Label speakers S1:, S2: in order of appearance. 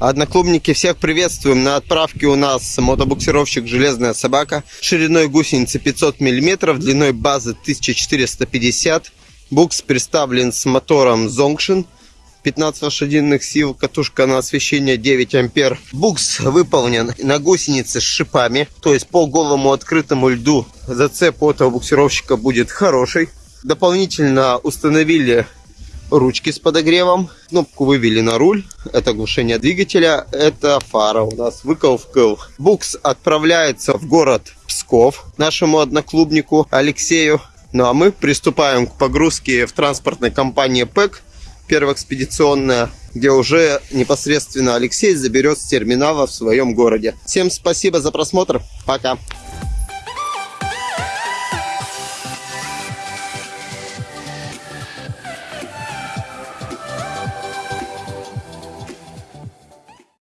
S1: Одноклубники, всех приветствуем. На отправке у нас мотобуксировщик «Железная собака». Шириной гусеницы 500 мм, длиной базы 1450 Букс представлен с мотором Zongshin 15 лошадиных сил, катушка на освещение 9 ампер. Букс выполнен на гусенице с шипами, то есть по голому открытому льду зацеп этого буксировщика будет хороший. Дополнительно установили ручки с подогревом. Кнопку вывели на руль. Это глушение двигателя. Это фара у нас. Выкол в кыл. Букс отправляется в город Псков нашему одноклубнику Алексею. Ну а мы приступаем к погрузке в транспортной компании ПЭК. Первая экспедиционная, где уже непосредственно Алексей заберет с терминала в своем городе. Всем спасибо за просмотр. Пока.